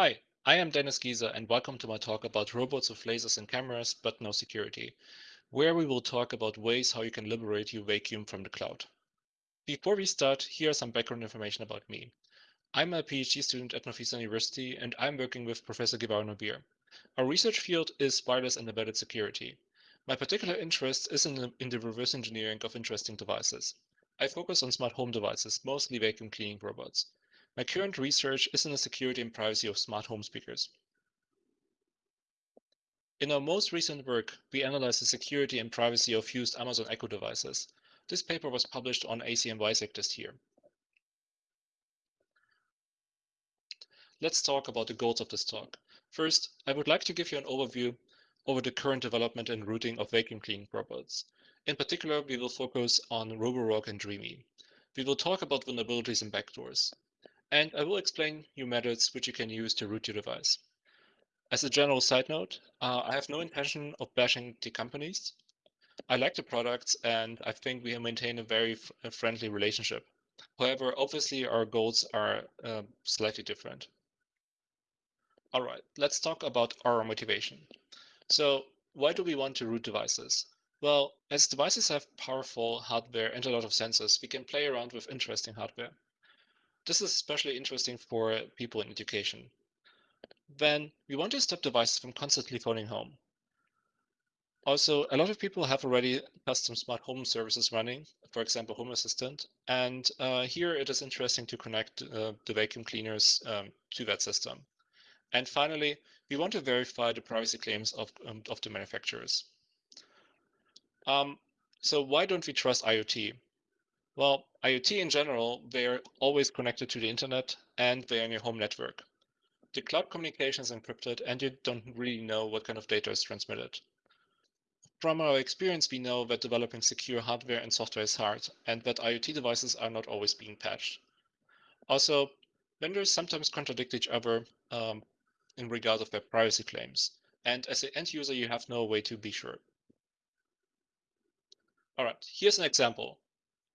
Hi, I am Dennis Gieser and welcome to my talk about robots with lasers and cameras, but no security, where we will talk about ways how you can liberate your vacuum from the cloud. Before we start, here are some background information about me. I'm a PhD student at Northeastern University and I'm working with Professor Guevara Nobir. Our research field is wireless and embedded security. My particular interest is in the, in the reverse engineering of interesting devices. I focus on smart home devices, mostly vacuum cleaning robots. My current research is in the security and privacy of smart home speakers. In our most recent work, we analyzed the security and privacy of used Amazon Echo devices. This paper was published on ACM WISEAC this year. Let's talk about the goals of this talk. First, I would like to give you an overview over the current development and routing of vacuum cleaning robots. In particular, we will focus on Roborock and Dreamy. We will talk about vulnerabilities and backdoors and I will explain you methods which you can use to root your device. As a general side note, uh, I have no intention of bashing the companies. I like the products and I think we maintain a very friendly relationship. However, obviously our goals are uh, slightly different. All right, let's talk about our motivation. So why do we want to root devices? Well, as devices have powerful hardware and a lot of sensors, we can play around with interesting hardware. This is especially interesting for people in education. Then we want to stop devices from constantly phoning home. Also, a lot of people have already custom smart home services running, for example, Home Assistant. And uh, here it is interesting to connect uh, the vacuum cleaners um, to that system. And finally, we want to verify the privacy claims of, um, of the manufacturers. Um, so why don't we trust IoT? Well, IoT in general, they're always connected to the internet and they're in your home network. The cloud communication is encrypted and you don't really know what kind of data is transmitted. From our experience, we know that developing secure hardware and software is hard and that IoT devices are not always being patched. Also, vendors sometimes contradict each other um, in regard of their privacy claims. And as an end user, you have no way to be sure. All right, here's an example.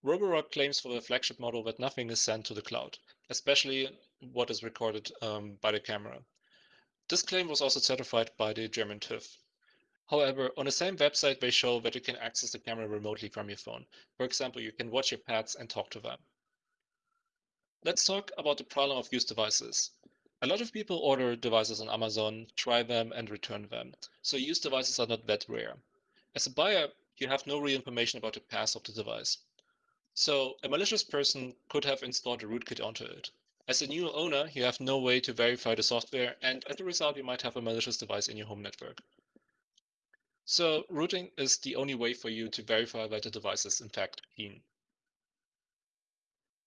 Roborock claims for the flagship model that nothing is sent to the cloud, especially what is recorded um, by the camera. This claim was also certified by the German TÜV. However, on the same website, they show that you can access the camera remotely from your phone. For example, you can watch your pets and talk to them. Let's talk about the problem of used devices. A lot of people order devices on Amazon, try them, and return them. So used devices are not that rare. As a buyer, you have no real information about the past of the device. So a malicious person could have installed a rootkit onto it. As a new owner, you have no way to verify the software, and as a result, you might have a malicious device in your home network. So rooting is the only way for you to verify that the device is in fact clean.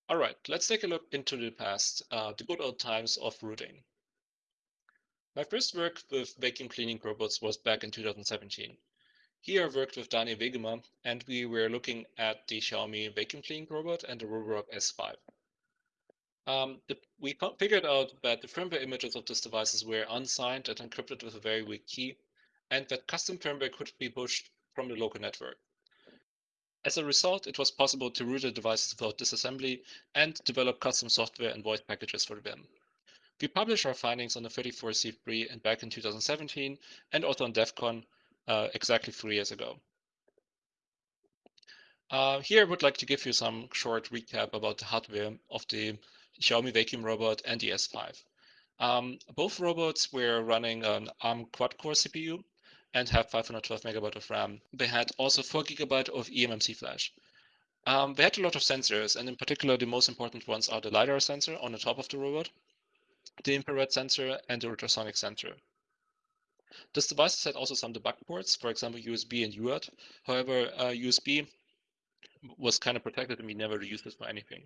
All right, let's take a look into the past, uh, the good old times of rooting. My first work with vacuum cleaning robots was back in 2017. Here I worked with Daniel Wegemer and we were looking at the Xiaomi vacuum cleaning robot and the Roborock S5. Um, the, we figured out that the firmware images of these devices were unsigned and encrypted with a very weak key, and that custom firmware could be pushed from the local network. As a result, it was possible to root the devices without disassembly and develop custom software and voice packages for them. We published our findings on the 34C3 and back in 2017 and also on DEF CON uh, exactly three years ago. Uh, here I would like to give you some short recap about the hardware of the Xiaomi vacuum robot and the S5. Um, both robots were running an ARM quad-core CPU and have 512 megabyte of RAM. They had also 4 gigabyte of eMMC flash. Um, they had a lot of sensors, and in particular, the most important ones are the LiDAR sensor on the top of the robot, the infrared sensor, and the ultrasonic sensor. This device had also some debug ports, for example, USB and UART. However, uh, USB was kind of protected and we never used this for anything.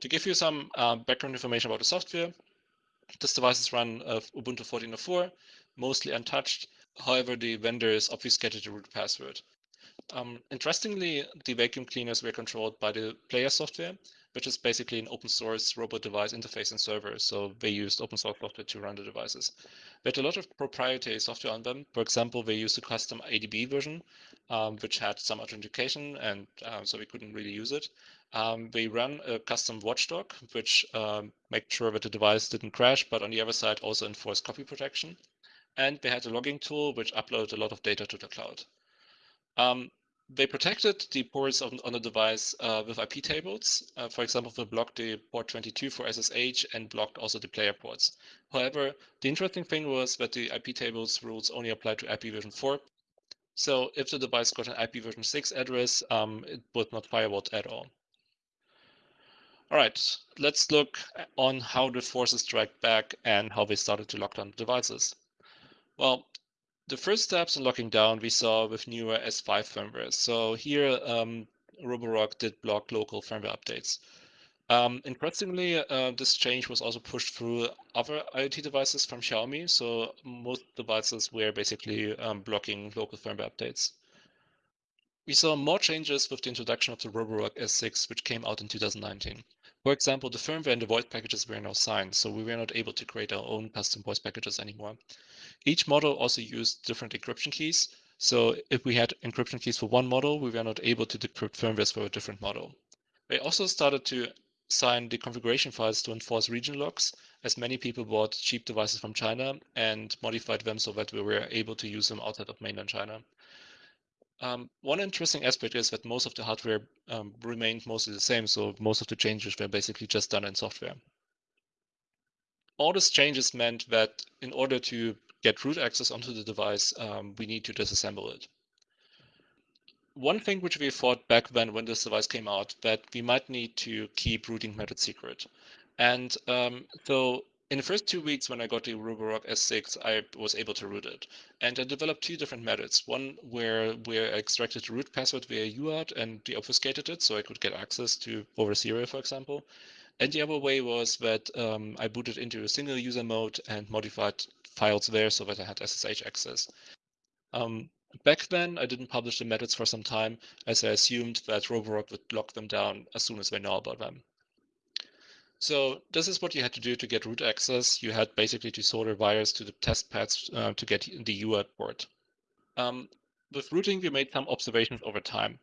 To give you some uh, background information about the software, this device is run of Ubuntu 14.04, mostly untouched. However, the vendor is obfuscated the root password. Um, interestingly, the vacuum cleaners were controlled by the player software, which is basically an open source robot device interface and server. So they used open source software to run the devices. They had a lot of proprietary software on them. For example, they used a custom ADB version, um, which had some authentication, and um, so we couldn't really use it. Um, we run a custom watchdog, which um, makes sure that the device didn't crash, but on the other side also enforced copy protection. And they had a logging tool, which uploaded a lot of data to the cloud. Um, they protected the ports on, on the device uh, with IP tables. Uh, for example, they blocked the port 22 for SSH and blocked also the player ports. However, the interesting thing was that the IP tables rules only apply to IP version 4. So if the device got an IP version 6 address, um, it would not firewall at all. All right, let's look on how the forces strike back and how they started to lock down devices. Well, the first steps in locking down we saw with newer S5 firmware. So here, um, Roborock did block local firmware updates. Um, interestingly, uh, this change was also pushed through other IoT devices from Xiaomi. So most devices were basically um, blocking local firmware updates. We saw more changes with the introduction of the Roborock S6, which came out in 2019. For example, the firmware and the voice packages were now signed, so we were not able to create our own custom voice packages anymore. Each model also used different encryption keys. So if we had encryption keys for one model, we were not able to decrypt firmwares for a different model. They also started to sign the configuration files to enforce region locks, as many people bought cheap devices from China and modified them so that we were able to use them outside of mainland China. Um, one interesting aspect is that most of the hardware um, remained mostly the same, so most of the changes were basically just done in software. All these changes meant that in order to get root access onto the device, um, we need to disassemble it. One thing which we thought back then when this device came out, that we might need to keep rooting method secret. And um, so in the first two weeks when I got the Roborock S6, I was able to root it. And I developed two different methods. One where, where I extracted the root password via UART and deobfuscated it so I could get access to over serial, for example. And the other way was that um, I booted into a single user mode and modified files there so that I had SSH access. Um, back then, I didn't publish the methods for some time as I assumed that Roborock would lock them down as soon as they know about them. So this is what you had to do to get root access. You had basically to solder wires to the test pads uh, to get the UART port. Um, with rooting, we made some observations over time.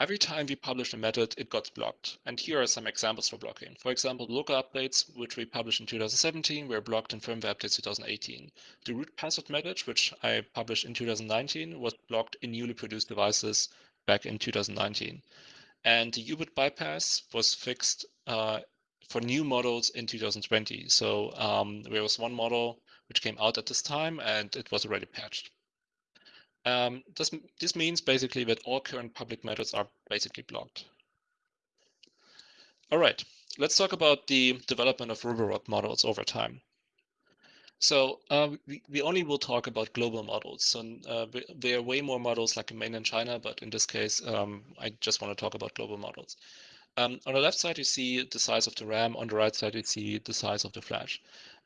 Every time we published a method, it got blocked. And here are some examples for blocking. For example, local updates, which we published in 2017, were blocked in firmware updates 2018. The root password method, which I published in 2019, was blocked in newly produced devices back in 2019. And the UBIT bypass was fixed uh, for new models in 2020. So um, there was one model which came out at this time and it was already patched. Um, this, this means basically that all current public methods are basically blocked. All right, let's talk about the development of Roborock models over time. So uh, we, we only will talk about global models. So uh, there are way more models like in mainland China, but in this case, um, I just want to talk about global models. Um, on the left side, you see the size of the RAM. On the right side, you see the size of the flash.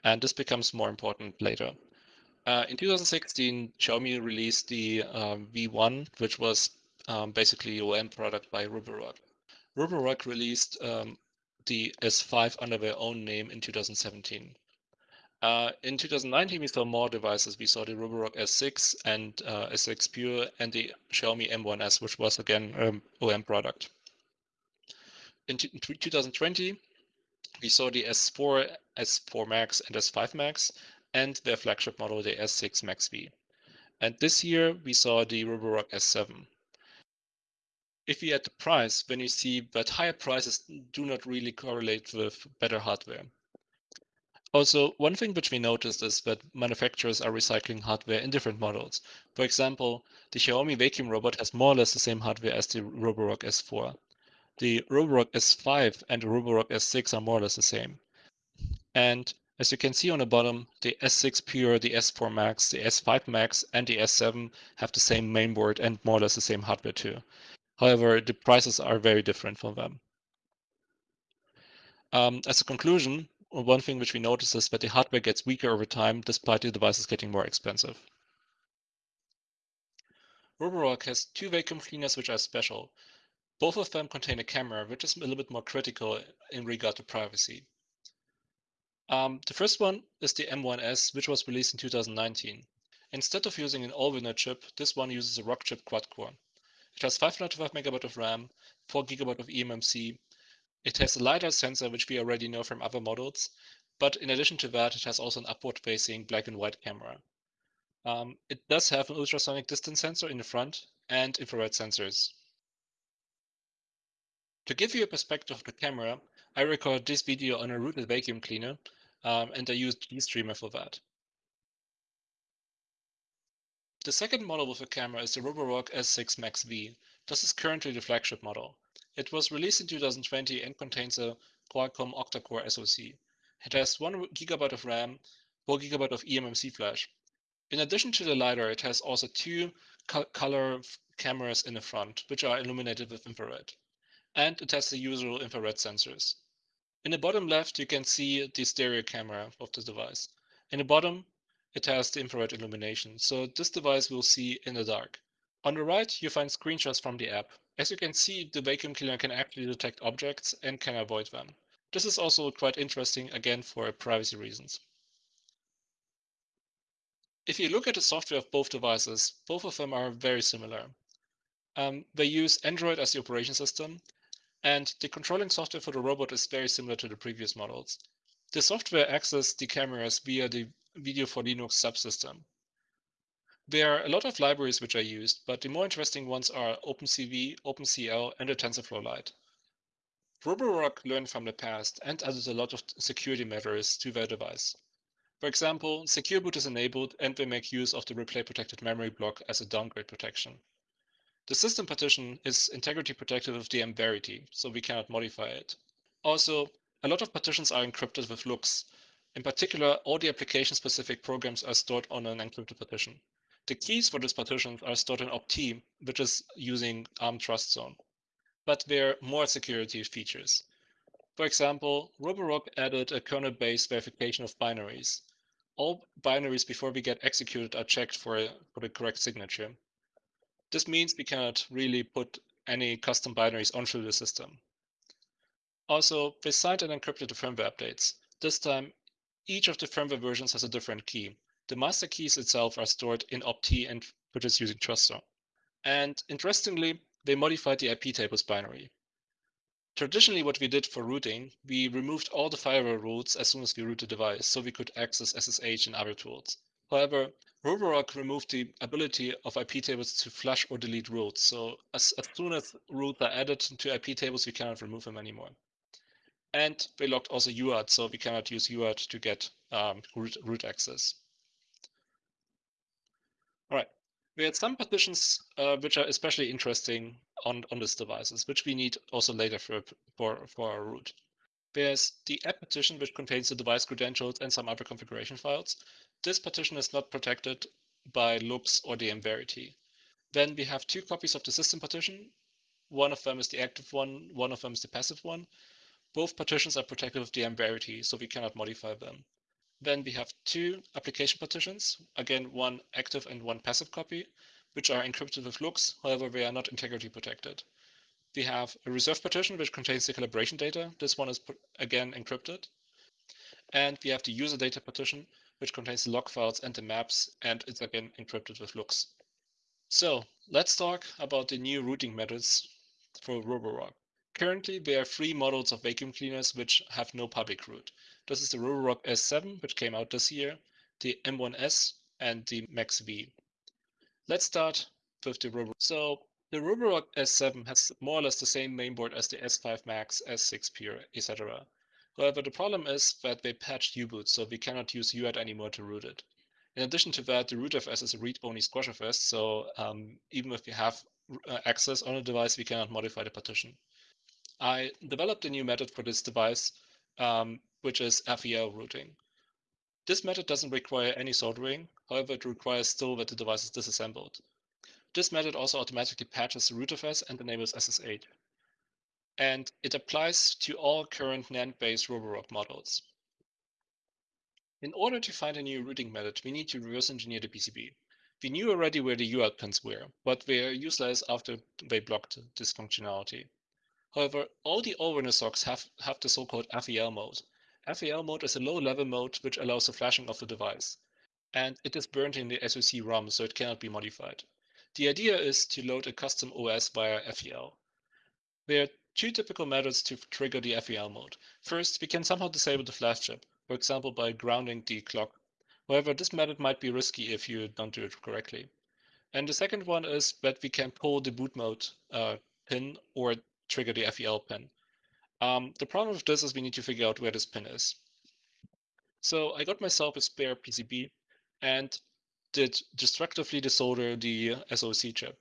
And this becomes more important later. Uh, in 2016, Xiaomi released the um, V1, which was um, basically OEM product by Roborock. Roborock released um, the S5 under their own name in 2017. Uh, in 2019, we saw more devices. We saw the Roborock S6 and uh, S6 Pure and the Xiaomi M1S, which was again um, OEM product in 2020, we saw the S4, S4 Max, and S5 Max, and their flagship model, the S6 Max V. And this year, we saw the Roborock S7. If we add the price, then you see that higher prices do not really correlate with better hardware. Also, one thing which we noticed is that manufacturers are recycling hardware in different models. For example, the Xiaomi vacuum robot has more or less the same hardware as the Roborock S4 the Roborock S5 and the Roborock S6 are more or less the same. And as you can see on the bottom, the S6 Pure, the S4 Max, the S5 Max, and the S7 have the same mainboard and more or less the same hardware too. However, the prices are very different for them. Um, as a conclusion, one thing which we notice is that the hardware gets weaker over time despite the devices getting more expensive. Roborock has two vacuum cleaners which are special. Both of them contain a camera, which is a little bit more critical in regard to privacy. Um, the first one is the M1S, which was released in 2019. Instead of using an Allwinner chip, this one uses a Rockchip quad-core. It has 512 megabyte of RAM, 4 gigabyte of eMMC. It has a LiDAR sensor, which we already know from other models, but in addition to that, it has also an upward-facing black and white camera. Um, it does have an ultrasonic distance sensor in the front and infrared sensors. To give you a perspective of the camera, I recorded this video on a rooted vacuum cleaner, um, and I used GStreamer for that. The second model with a camera is the Roborock S6 Max V. This is currently the flagship model. It was released in 2020 and contains a Qualcomm octa-core SoC. It has 1 GB of RAM, 4 GB of eMMC flash. In addition to the LiDAR, it has also two co color cameras in the front, which are illuminated with infrared. And it has the usual infrared sensors. In the bottom left, you can see the stereo camera of the device. In the bottom, it has the infrared illumination, so this device will see in the dark. On the right, you find screenshots from the app. As you can see, the vacuum cleaner can actually detect objects and can avoid them. This is also quite interesting, again, for privacy reasons. If you look at the software of both devices, both of them are very similar. Um, they use Android as the operation system, and the controlling software for the robot is very similar to the previous models. The software accesses the cameras via the Video for Linux subsystem. There are a lot of libraries which are used, but the more interesting ones are OpenCV, OpenCL, and the TensorFlow Lite. Roborock learned from the past and added a lot of security measures to their device. For example, secure boot is enabled and they make use of the replay protected memory block as a downgrade protection. The system partition is integrity protected with DM Verity, so we cannot modify it. Also, a lot of partitions are encrypted with LUKS, in particular, all the application-specific programs are stored on an encrypted partition. The keys for these partitions are stored in opt, which is using ARM Trust Zone. But there are more security features. For example, Roborock added a kernel-based verification of binaries. All binaries before we get executed are checked for, for the correct signature. This means we cannot really put any custom binaries onto the system. Also, they signed and encrypted the firmware updates. This time, each of the firmware versions has a different key. The master keys itself are stored in opt and is using TrustZone. And interestingly, they modified the IP tables binary. Traditionally, what we did for rooting, we removed all the firewall rules as soon as we root the device, so we could access SSH and other tools. However, Roborock removed the ability of IP tables to flush or delete roots. So as, as soon as roots are added to IP tables, we cannot remove them anymore. And we locked also UART, so we cannot use UART to get um, root, root access. All right, we had some partitions uh, which are especially interesting on, on these devices, which we need also later for, for, for our root. There's the app partition, which contains the device credentials and some other configuration files. This partition is not protected by loops or DM Verity. Then we have two copies of the system partition. One of them is the active one, one of them is the passive one. Both partitions are protected with DM Verity, so we cannot modify them. Then we have two application partitions, again, one active and one passive copy, which are encrypted with LUKS, however, they are not integrity protected. We have a reserve partition, which contains the calibration data. This one is, again, encrypted. And we have the user data partition, which contains the log files and the maps, and it's again encrypted with LUKS. So let's talk about the new routing methods for Roborock. Currently, there are three models of vacuum cleaners which have no public root. This is the Roborock S7, which came out this year, the M1S, and the Max V. Let's start with the Roborock. So the Roborock S7 has more or less the same mainboard as the S5 Max, S6 Pure, etc. However, the problem is that they patched U-boot, so we cannot use UART anymore to root it. In addition to that, the rootfs is a read-only squashfs, so um, even if we have uh, access on a device, we cannot modify the partition. I developed a new method for this device, um, which is FEL rooting. This method doesn't require any soldering, however, it requires still that the device is disassembled. This method also automatically patches the rootfs and enables SSH. And it applies to all current NAND-based Roborock models. In order to find a new routing method, we need to reverse engineer the PCB. We knew already where the UART pins were, but they are useless after they blocked this functionality. However, all the Allrunner socks have, have the so-called FEL mode. FEL mode is a low-level mode which allows the flashing of the device. And it is burned in the SoC ROM, so it cannot be modified. The idea is to load a custom OS via FEL. There are two typical methods to trigger the FEL mode. First, we can somehow disable the flash chip, for example by grounding the clock. However, this method might be risky if you don't do it correctly. And the second one is that we can pull the boot mode uh, pin or trigger the FEL pin. Um, the problem with this is we need to figure out where this pin is. So I got myself a spare PCB and did destructively desolder the SOC chip.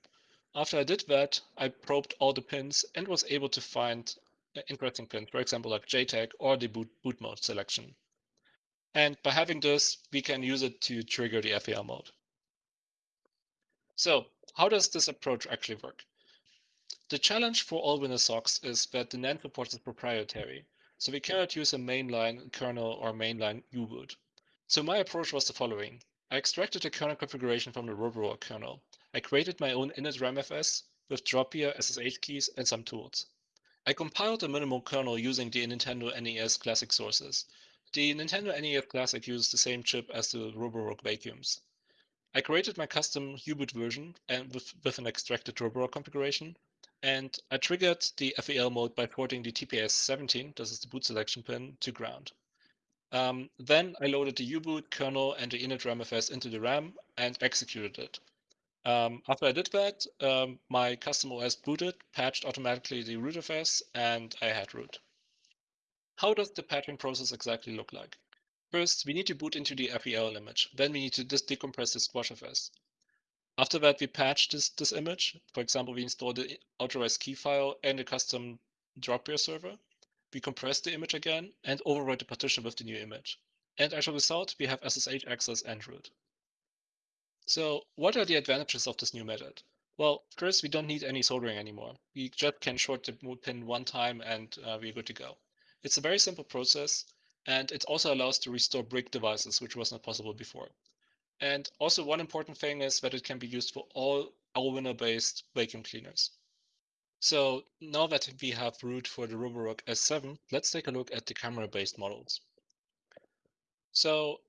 After I did that, I probed all the pins and was able to find uh, interesting pins, for example, like JTAG or the boot, boot mode selection. And by having this, we can use it to trigger the FEL mode. So how does this approach actually work? The challenge for all Windows SOCs is that the NAND support is proprietary, so we cannot use a mainline kernel or mainline U-boot. So my approach was the following. I extracted the kernel configuration from the Roborock kernel. I created my own init RAMFS with dropbear, SSH keys, and some tools. I compiled a minimal kernel using the Nintendo NES Classic sources. The Nintendo NES Classic uses the same chip as the Roborock vacuums. I created my custom U-boot version and with, with an extracted Roborock configuration, and I triggered the FEL mode by porting the TPS17, this is the boot selection pin, to ground. Um, then I loaded the U-boot kernel and the init RAMFS into the RAM and executed it. Um, after I did that, um, my custom OS booted, patched automatically the rootfs, and I had root. How does the patching process exactly look like? First, we need to boot into the FEL image. Then we need to just decompress the squashfs. After that, we patch this, this image. For example, we install the authorized key file and a custom dropbear server. We compress the image again and overwrite the partition with the new image. And as a result, we have SSH access and root. So what are the advantages of this new method? Well, first, we don't need any soldering anymore. We just can short the pin one time and uh, we're good to go. It's a very simple process and it also allows to restore brick devices, which was not possible before. And also one important thing is that it can be used for all Allwinner-based vacuum cleaners. So now that we have root for the Roborock S7, let's take a look at the camera-based models. So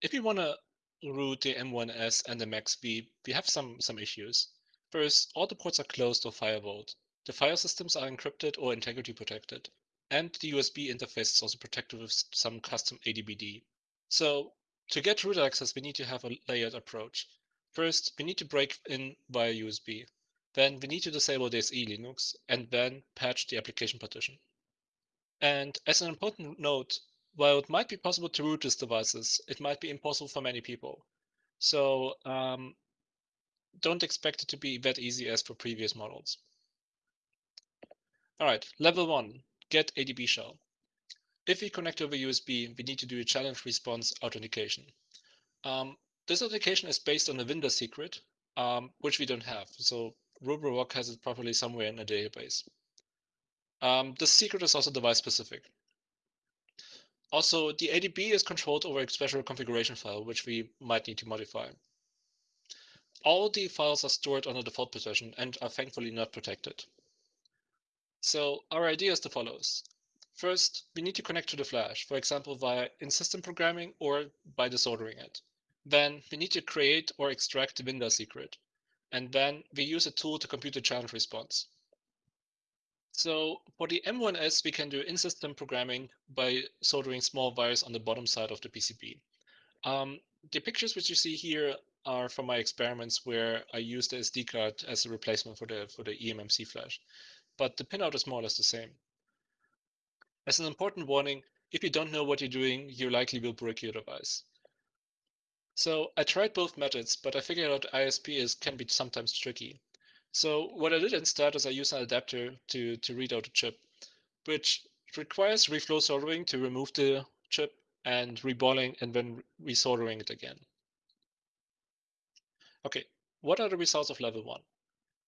if you want to root the M1S and the MAXB, we have some, some issues. First, all the ports are closed or firewalled. The file systems are encrypted or integrity protected and the USB interface is also protected with some custom ADBD. So to get root access, we need to have a layered approach. First, we need to break in via USB. Then we need to disable DSE Linux and then patch the application partition. And as an important note, while it might be possible to root these devices, it might be impossible for many people. So um, don't expect it to be that easy as for previous models. All right, level one, get ADB shell. If we connect over USB, we need to do a challenge response authentication. Um, this authentication is based on a Windows secret, um, which we don't have. So Roborock has it properly somewhere in a database. Um, this secret is also device specific. Also, the ADB is controlled over a special configuration file, which we might need to modify. All the files are stored on a default position and are thankfully not protected. So our idea is the follows. First, we need to connect to the flash, for example, via in-system programming or by disordering it. Then we need to create or extract the Windows secret. And then we use a tool to compute the challenge response. So for the M1S, we can do in-system programming by soldering small wires on the bottom side of the PCB. Um, the pictures which you see here are from my experiments where I used the SD card as a replacement for the for the eMMC flash but the pinout is more or less the same. As an important warning, if you don't know what you're doing, you likely will break your device. So I tried both methods, but I figured out ISP is can be sometimes tricky. So what I did instead is I used an adapter to, to read out a chip, which requires reflow soldering to remove the chip and reballing and then resoldering it again. Okay, what are the results of level one?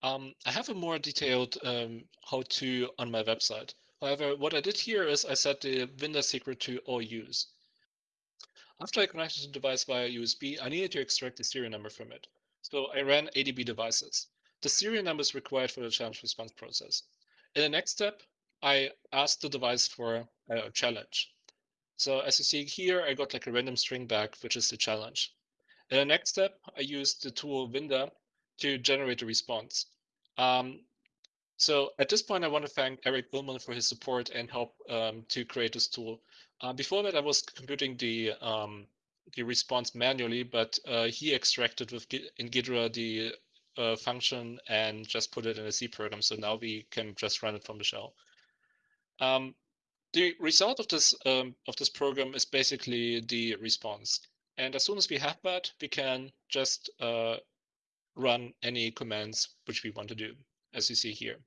Um, I have a more detailed um, how-to on my website. However, what I did here is I set the Windows secret to all use. After I connected the device via USB, I needed to extract the serial number from it. So I ran ADB devices. The serial number is required for the challenge response process. In the next step, I asked the device for a challenge. So as you see here, I got like a random string back, which is the challenge. In the next step, I used the tool Winda to generate a response. Um, so at this point, I want to thank Eric Ullman for his support and help um, to create this tool. Uh, before that, I was computing the um, the response manually, but uh, he extracted with in Ghidra the uh, function and just put it in a C program. So now we can just run it from the shell. Um, the result of this um, of this program is basically the response. And as soon as we have that, we can just uh, run any commands which we want to do, as you see here.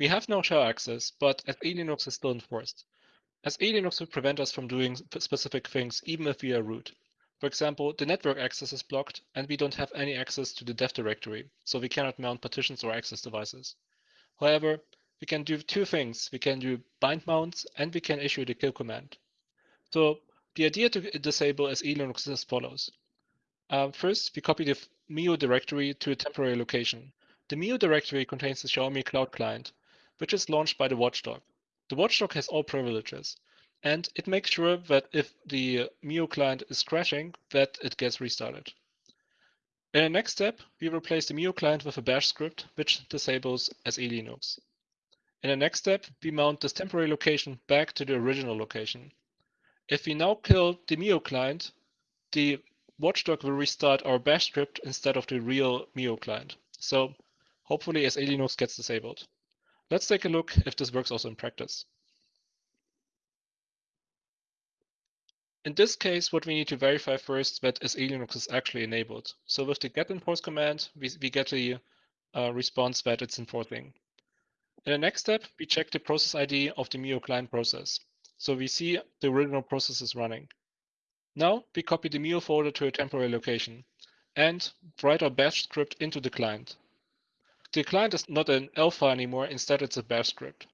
We have no shell access, but SELinux is still enforced. SELinux will prevent us from doing specific things even if we are root. For example, the network access is blocked and we don't have any access to the dev directory, so we cannot mount partitions or access devices. However, we can do two things. We can do bind mounts and we can issue the kill command. So the idea to disable SELinux is as follows. Uh, first, we copy the MIO directory to a temporary location. The MIO directory contains the Xiaomi Cloud Client, which is launched by the watchdog. The watchdog has all privileges, and it makes sure that if the MIO client is crashing, that it gets restarted. In the next step, we replace the MIO client with a bash script, which disables SELinux. In the next step, we mount this temporary location back to the original location. If we now kill the MIO client, the watchdog will restart our bash script instead of the real MIO client. So hopefully SELinux gets disabled. Let's take a look if this works also in practice. In this case, what we need to verify first that SELinux is actually enabled. So with the get enforce command, we, we get the uh, response that it's enforcing. In the next step, we check the process ID of the MIO client process. So we see the original process is running. Now we copy the MIO folder to a temporary location and write our bash script into the client. The client is not an alpha anymore, instead it's a bash script.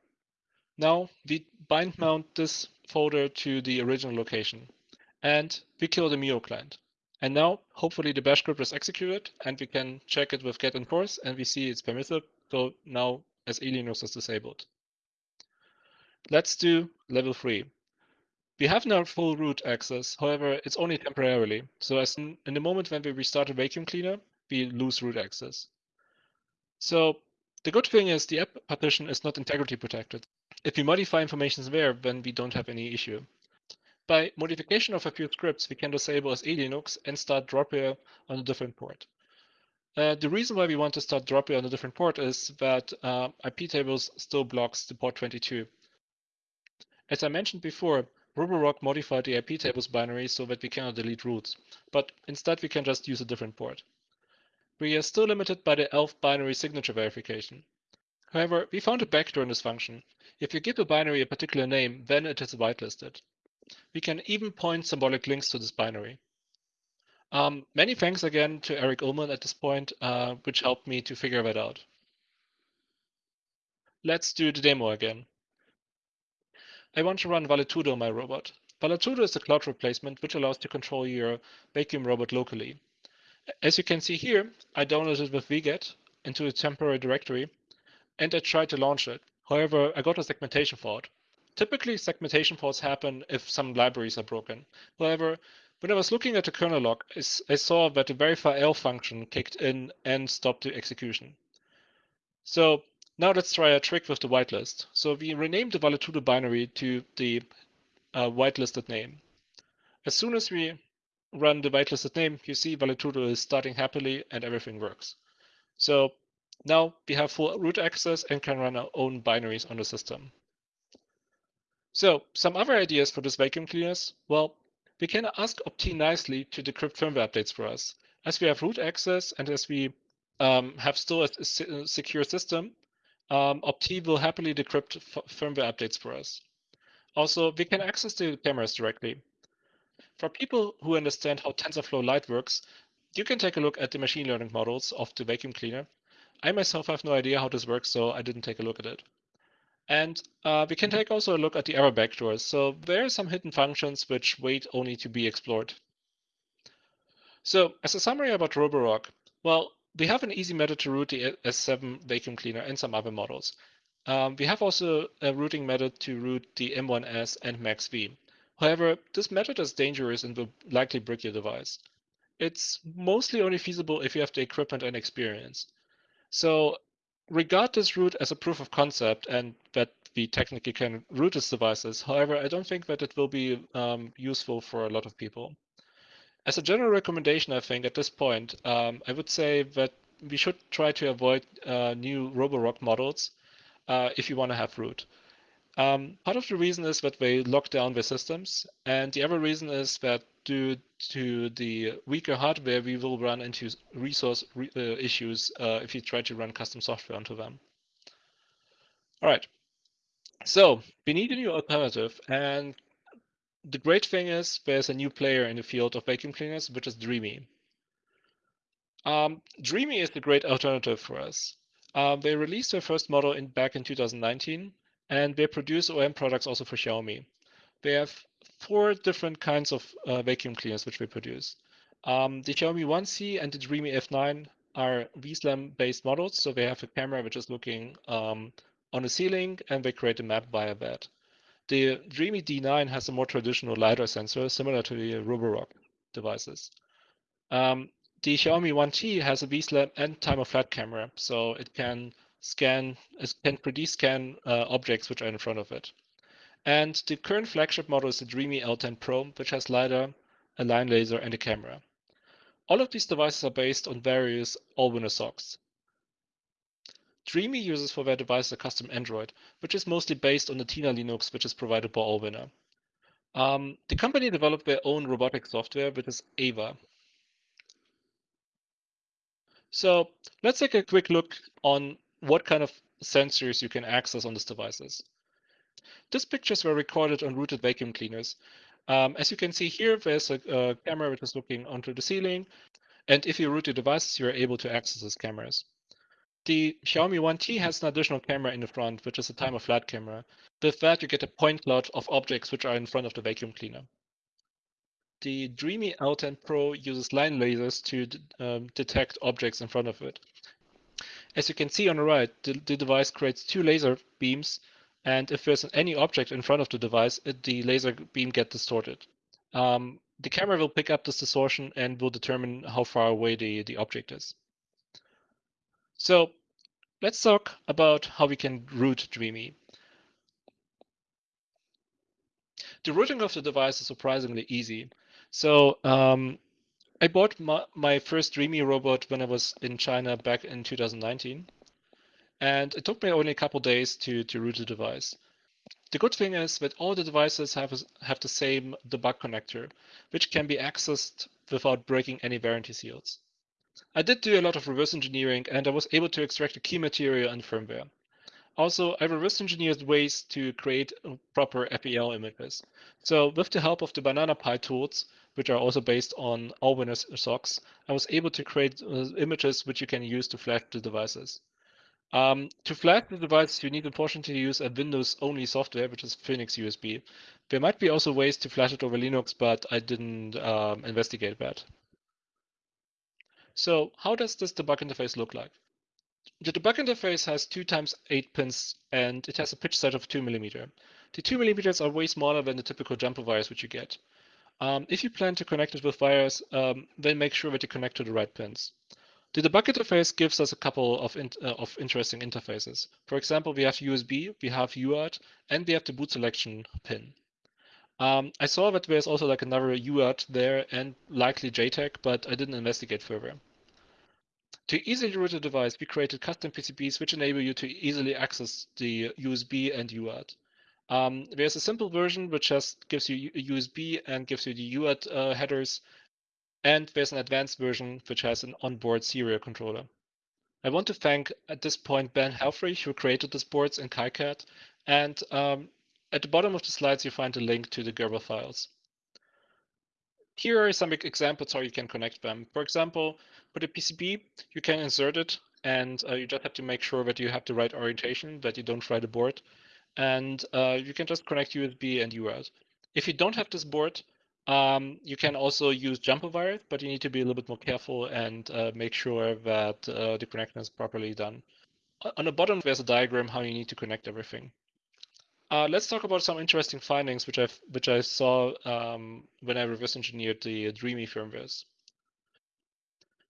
Now we bind mount this folder to the original location and we kill the MIO client. And now hopefully the bash script is executed and we can check it with get enforce and we see it's permissive. So now SELinux is disabled. Let's do level three. We have now full root access, however, it's only temporarily. So as in, in the moment when we restart a vacuum cleaner, we lose root access. So the good thing is the app partition is not integrity protected. If we modify information there, then we don't have any issue. By modification of a few scripts, we can disable SELinux and start Dropper on a different port. Uh, the reason why we want to start Dropper on a different port is that uh, iptables still blocks the port 22. As I mentioned before, Roborock modified the iptables binary so that we cannot delete roots, but instead we can just use a different port. We are still limited by the ELF binary signature verification. However, we found a backdoor in this function. If you give a binary a particular name, then it is whitelisted. We can even point symbolic links to this binary. Um, many thanks again to Eric Ullman at this point, uh, which helped me to figure that out. Let's do the demo again. I want to run Valetudo on my robot. Valetudo is a cloud replacement which allows to control your vacuum robot locally. As you can see here, I downloaded it with vget into a temporary directory and I tried to launch it. However, I got a segmentation fault. Typically, segmentation faults happen if some libraries are broken. However, when I was looking at the kernel log, I saw that the verify L function kicked in and stopped the execution. So now let's try a trick with the whitelist. So we renamed the Valetudo binary to the uh, whitelisted name. As soon as we run the whitelisted name, you see Valetudo is starting happily and everything works. So now we have full root access and can run our own binaries on the system. So some other ideas for this vacuum cleaners? Well, we can ask Opti nicely to decrypt firmware updates for us. As we have root access and as we um, have still a, a secure system, um, Opti will happily decrypt firmware updates for us. Also, we can access the cameras directly. For people who understand how TensorFlow Lite works, you can take a look at the machine learning models of the vacuum cleaner. I myself have no idea how this works, so I didn't take a look at it. And uh, we can take also a look at the error backdoors. So there are some hidden functions which wait only to be explored. So as a summary about Roborock, well, we have an easy method to root the S7 vacuum cleaner and some other models. Um, we have also a routing method to root the M1S and MaxV. However, this method is dangerous and will likely break your device. it's mostly only feasible if you have the equipment and experience. So regard this route as a proof of concept and that we technically can route these devices. However, I don't think that it will be um, useful for a lot of people. As a general recommendation, I think at this point, um, I would say that we should try to avoid uh, new Roborock models uh, if you want to have root. Um, part of the reason is that they lock down their systems, and the other reason is that due to the weaker hardware, we will run into resource re uh, issues uh, if you try to run custom software onto them. All right, so we need a new alternative, and the great thing is there's a new player in the field of vacuum cleaners, which is Dreemy. Um, Dreemy is the great alternative for us. Um, they released their first model in back in 2019, and they produce OEM products also for Xiaomi. They have four different kinds of uh, vacuum cleaners which they produce. Um, the Xiaomi 1C and the Dreemy F9 are VSLAM based models, so they have a camera which is looking um, on the ceiling and they create a map via that. The Dreemy D9 has a more traditional LiDAR sensor, similar to the Roborock devices. Um, the Xiaomi 1T has a VSLAM and time of flight camera, so it can scan, it can 3D scan uh, objects which are in front of it. And the current flagship model is the Dreamy L10 Pro, which has LiDAR, a line laser, and a camera. All of these devices are based on various Allwinner socks. Dreamy uses for their device a custom Android, which is mostly based on the Tina Linux, which is provided by Allwinner. Um, the company developed their own robotic software, which is Ava. So let's take a quick look on what kind of sensors you can access on these devices. These pictures were recorded on rooted vacuum cleaners. Um, as you can see here, there's a, a, camera which is looking onto the ceiling. And if you root the devices, you're able to access these cameras. The Xiaomi 1T has an additional camera in the front, which is a time of flight camera. With that, you get a point cloud of objects which are in front of the vacuum cleaner. The Dreemy L10 Pro uses line lasers to um, detect objects in front of it. As you can see on the right, the, the, device creates two laser beams, and if there's any object in front of the device, it, the laser beam gets distorted. Um, the camera will pick up this distortion and will determine how far away the, the object is. So let's talk about how we can root Dreamy. The rooting of the device is surprisingly easy. So um, I bought my, my first Dreemy robot when I was in China back in 2019. And it took me only a couple days to, to root the device. The good thing is that all the devices have, have the same debug connector, which can be accessed without breaking any warranty seals. I did do a lot of reverse engineering and I was able to extract the key material and firmware. Also, I reverse engineered ways to create proper FEL images. So with the help of the Banana Pi tools, which are also based on Allwinner socks, I was able to create uh, images which you can use to flash the devices. Um, to flash the device, you need unfortunately to use a Windows-only software, which is Phoenix USB. There might be also ways to flash it over Linux, but I didn't um, investigate that. So how does this debug interface look like? The debug interface has 2 times 8 pins and it has a pitch size of 2 millimeter. The 2 millimeters are way smaller than the typical jumper wires which you get. Um, if you plan to connect it with wires, um, then make sure that you connect to the right pins. The debug interface gives us a couple of, in, uh, of interesting interfaces. For example, we have USB, we have UART, and we have the boot selection pin. Um, I saw that there's also like another UART there and likely JTAG, but I didn't investigate further. To easily route a device, we created custom PCBs which enable you to easily access the USB and UART. Um, there's a simple version which just gives you a USB and gives you the UART uh, headers, and there's an advanced version which has an onboard serial controller. I want to thank at this point Ben Helfrich who created these boards in KiCad, and um, at the bottom of the slides you find a link to the Gerber files. Here are some examples how you can connect them. For example, with a PCB, you can insert it and uh, you just have to make sure that you have the right orientation, that you don't fry the board. And uh, you can just connect USB and UART. If you don't have this board, um, you can also use jumper wire, but you need to be a little bit more careful and uh, make sure that uh, the connection is properly done. On the bottom, there's a diagram how you need to connect everything. Uh, let's talk about some interesting findings which I which I saw um, when I reverse engineered the Dreamy firmwares.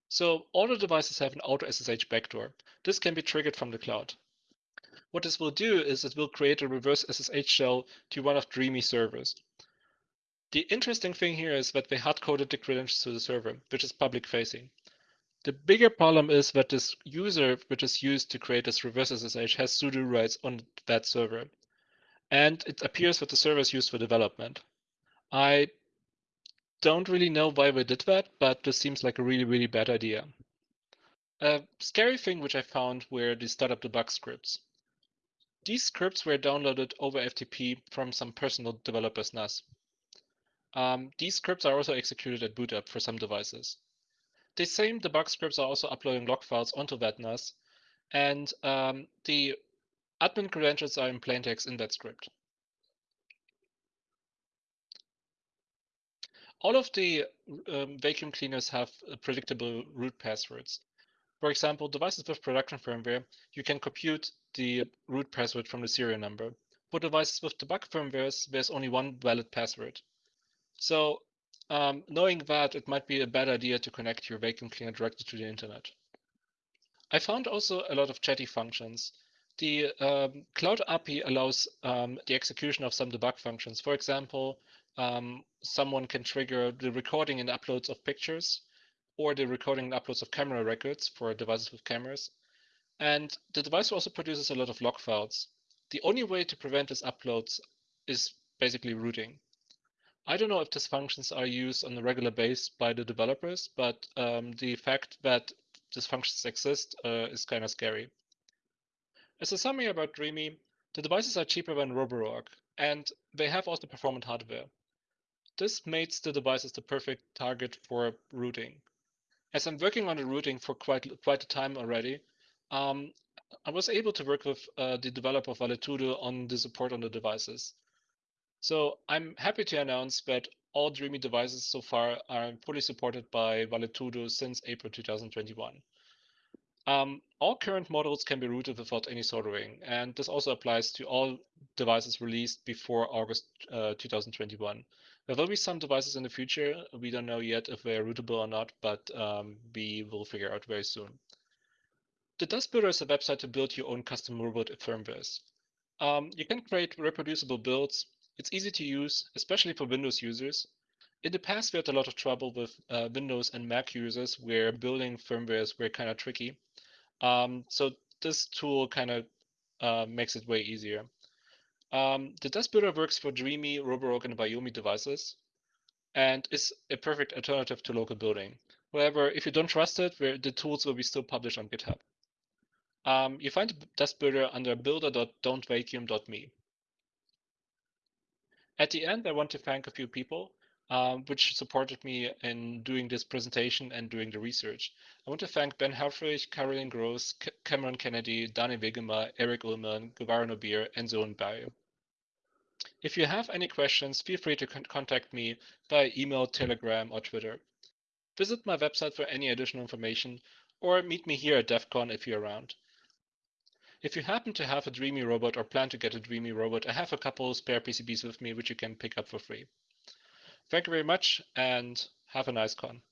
So all the devices have an auto SSH backdoor. This can be triggered from the cloud. What this will do is it will create a reverse SSH shell to one of Dreamy servers. The interesting thing here is that they hard-coded the credentials to the server, which is public facing. The bigger problem is that this user, which is used to create this reverse SSH, has sudo rights on that server. And it appears that the server is used for development. I don't really know why we did that, but this seems like a really, really bad idea. A scary thing which I found were the startup debug scripts. These scripts were downloaded over FTP from some personal developer's NAS. Um, these scripts are also executed at boot up for some devices. The same debug scripts are also uploading log files onto that NAS, and um, the admin credentials are in plain text in that script. All of the um, vacuum cleaners have uh, predictable root passwords. For example, devices with production firmware, you can compute the root password from the serial number. For devices with debug firmwares, there's only one valid password. So um, knowing that, it might be a bad idea to connect your vacuum cleaner directly to the internet. I found also a lot of chatty functions. The um, Cloud API allows um, the execution of some debug functions. For example, um, someone can trigger the recording and uploads of pictures or the recording and uploads of camera records for devices with cameras. And the device also produces a lot of log files. The only way to prevent these uploads is basically rooting. I don't know if these functions are used on a regular basis by the developers, but um, the fact that these functions exist uh, is kind of scary. As a summary about Dreame, the devices are cheaper than Roborock, and they have also performant hardware. This makes the devices the perfect target for rooting. As I'm working on the rooting for quite quite a time already, um, I was able to work with uh, the developer of Valetudo on the support on the devices. So I'm happy to announce that all Dreame devices so far are fully supported by Valetudo since April 2021. Um, all current models can be rooted without any soldering, and this also applies to all devices released before August uh, 2021. There will be some devices in the future. We don't know yet if they're rootable or not, but um, we will figure out very soon. The Dust Builder is a website to build your own custom robot firmwares. Um, you can create reproducible builds. It's easy to use, especially for Windows users. In the past, we had a lot of trouble with uh, Windows and Mac users where building firmwares were kind of tricky. Um, so this tool kind of uh, makes it way easier. Um, the Dust Builder works for Dreame, Roborock, and Viomi devices and is a perfect alternative to local building. However, if you don't trust it, the tools will be still published on GitHub. Um, you find the Dust Builder under builder.dontvacuum.me. At the end, I want to thank a few people um, which supported me in doing this presentation and doing the research. I want to thank Ben Helfrich, Caroline Gross, C Cameron Kennedy, Danny Wegemer, Eric Ullman, Guevara Noubir, and Sören Beye. If you have any questions, feel free to con contact me by email, Telegram, or Twitter. Visit my website for any additional information, or meet me here at DEF CON if you're around. If you happen to have a Dreame robot or plan to get a Dreame robot, I have a couple spare PCBs with me which you can pick up for free. Thank you very much and have a nice con.